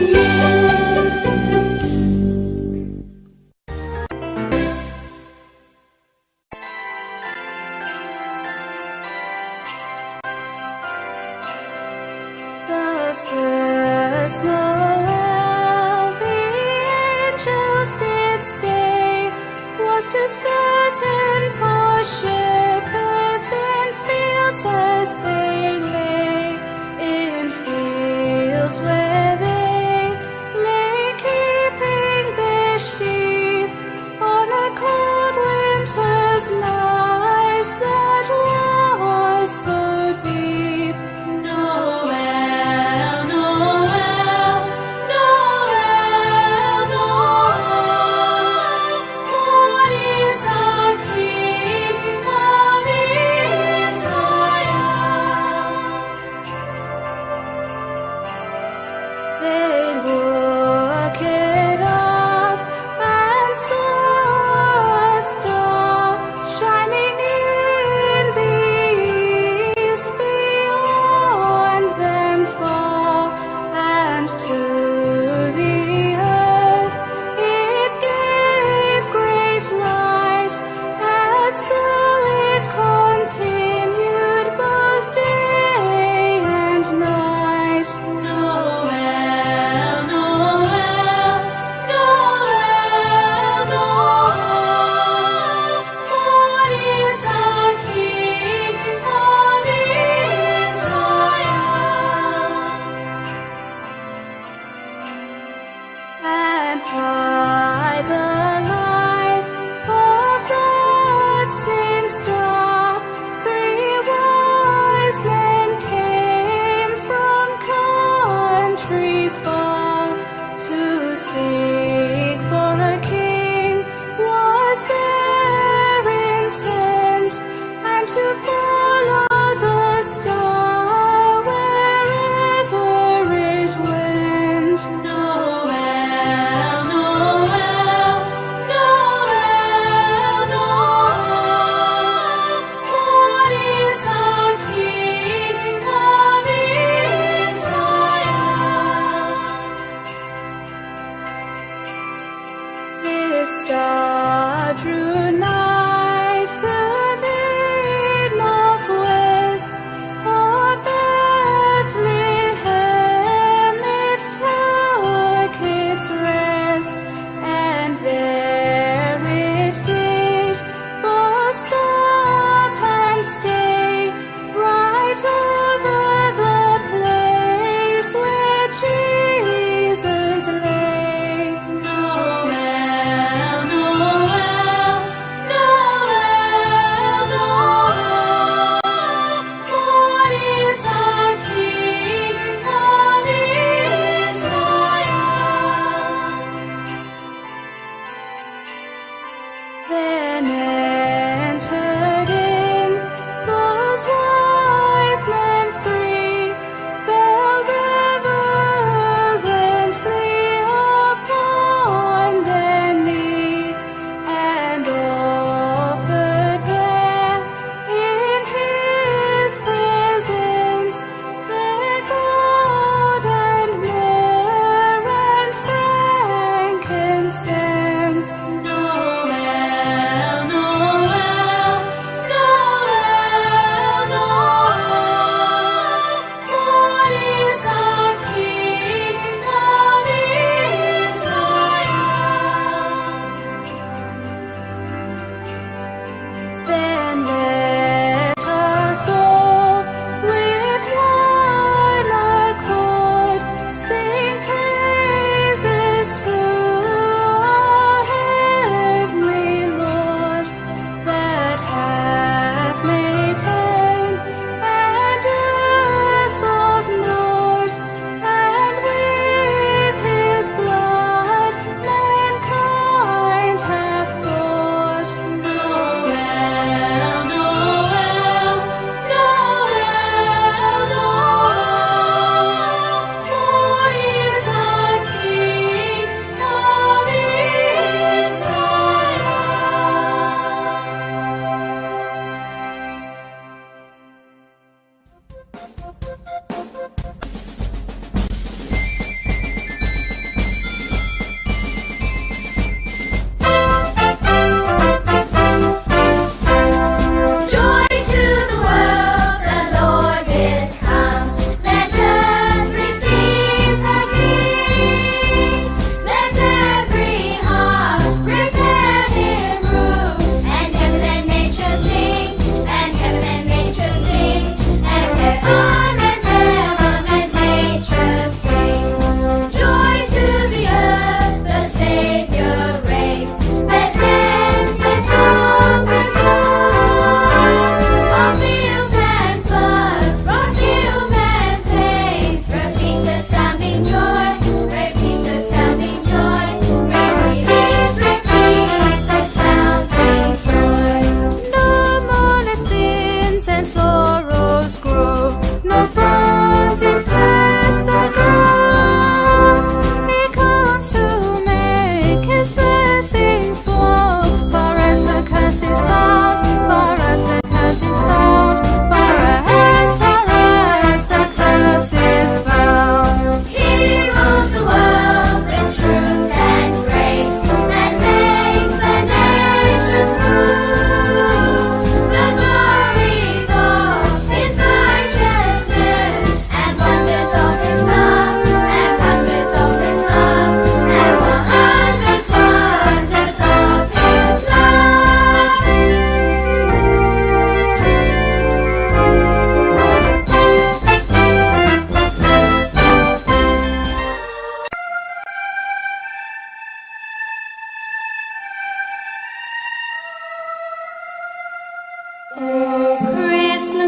夜。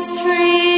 street.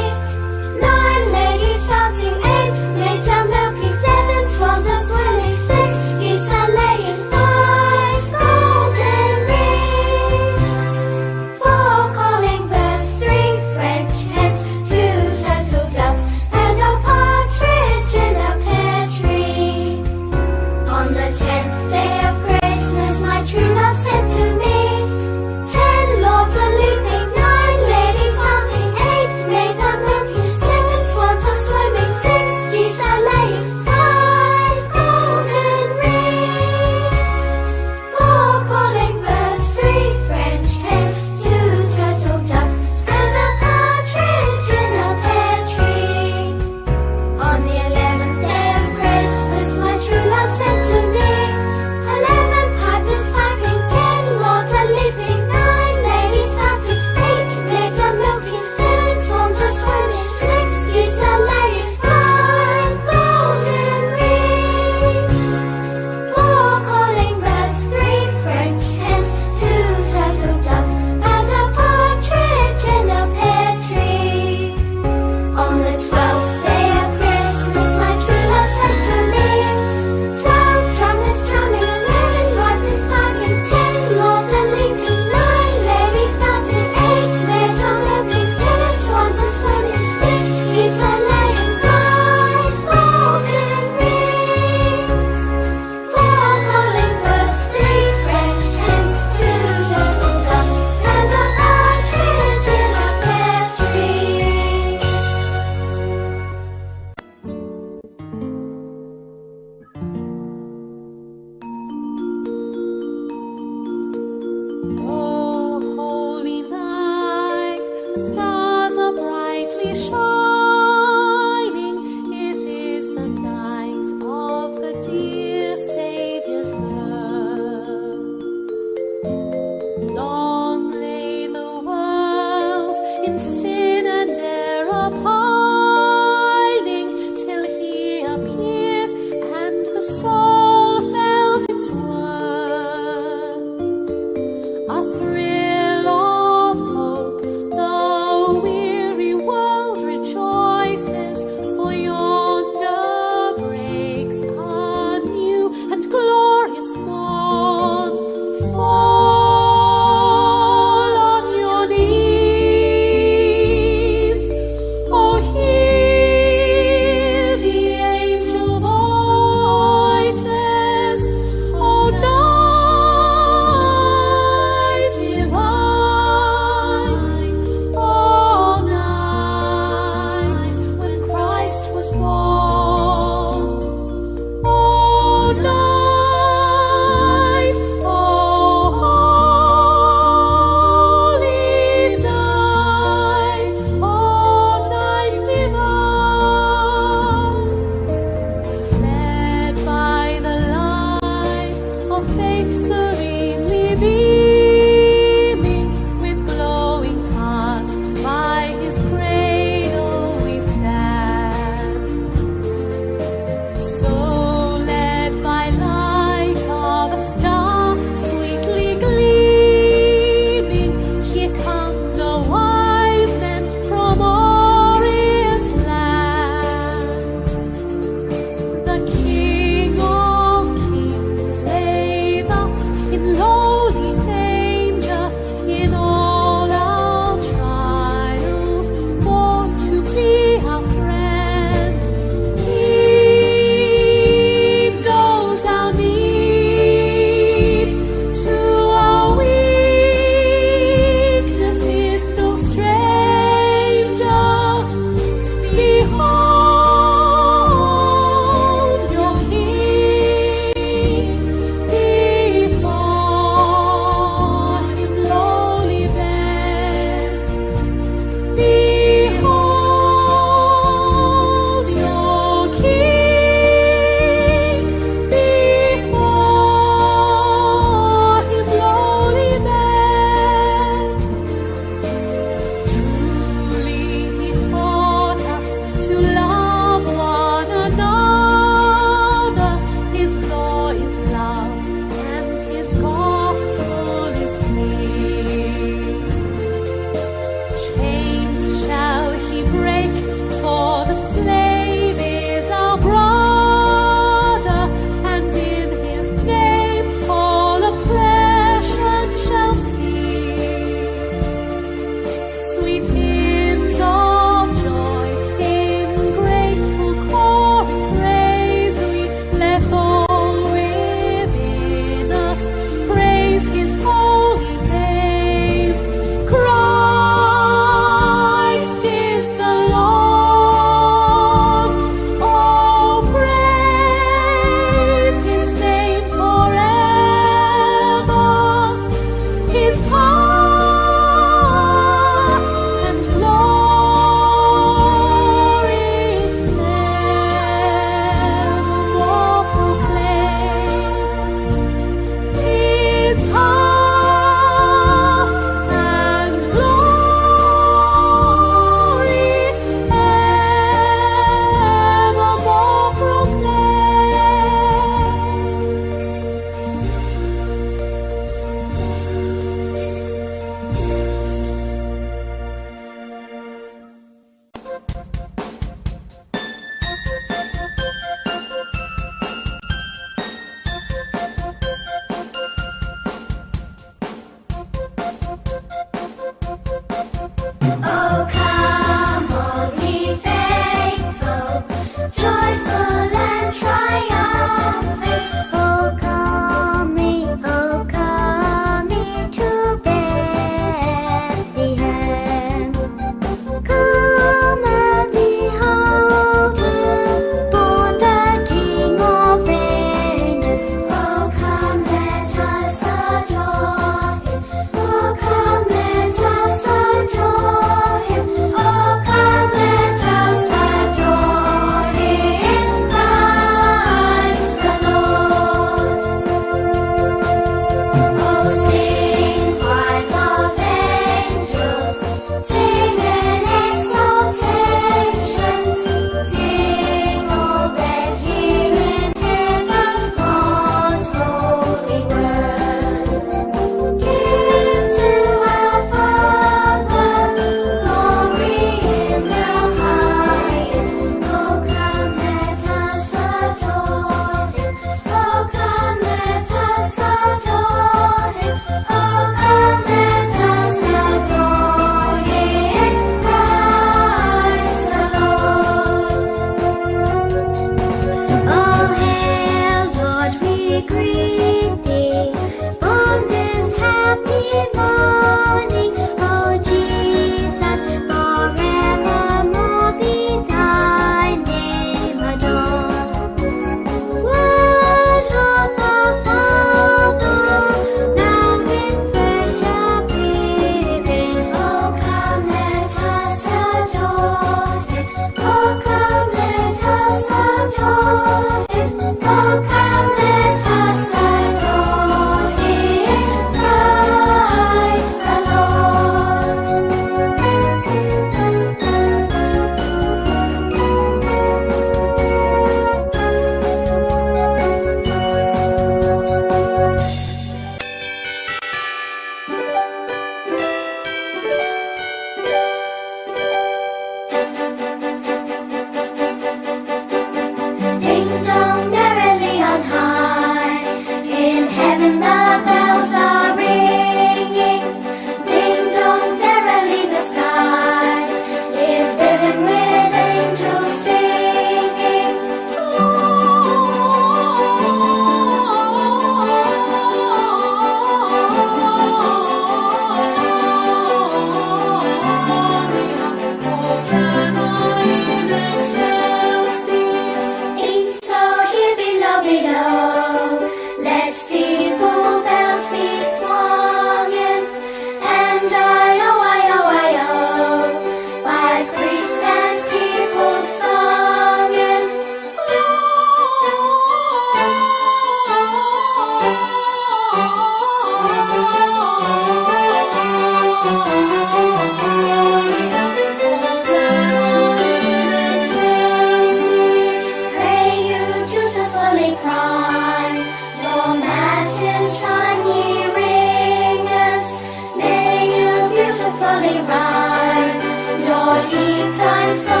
so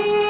appeared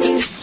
Thank you.